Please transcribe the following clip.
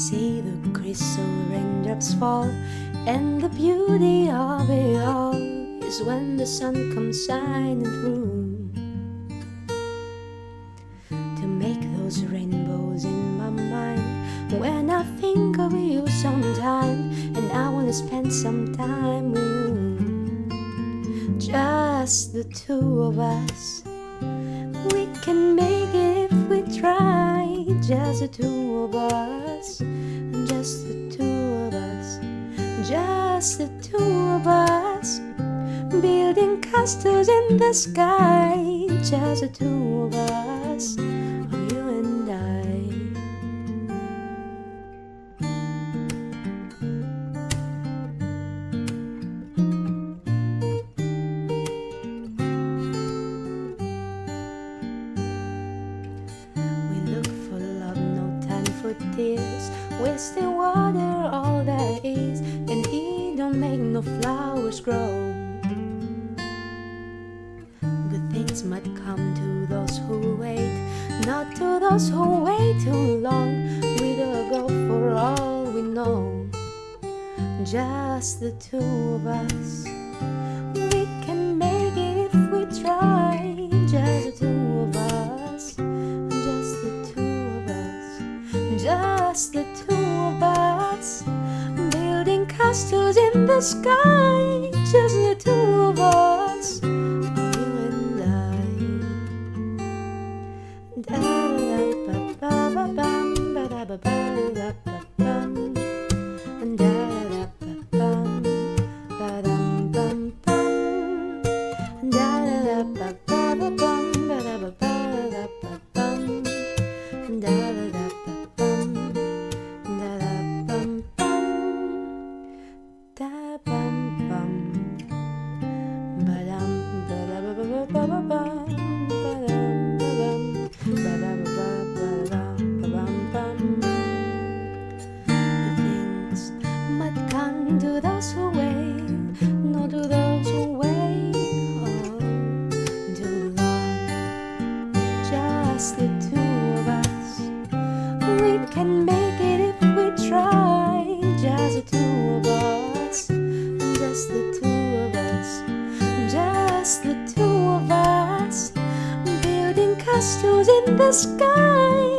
is crystal raindrops fall, and the beauty of it all is when the sun comes shining through to make those rainbows in my mind. When I think of you sometime, and I wanna spend some time with you, just the two of us. We can make just the two of us, just the two of us, just the two of us, building castles in the sky, just the two of us, for tears. Water, all that is, and he don't make no flowers grow. Good things might come to those who wait, not to those who wait too long. We'll go for all we know, just the two of us. Just the two of us, building castles in the sky, just the two of us, you and I. Da-da-da-ba-ba-ba-bam, ba-da-ba-ba-da-ba-bam. Can make it if we try. Just the two of us, just the two of us, just the two of us, building castles in the sky.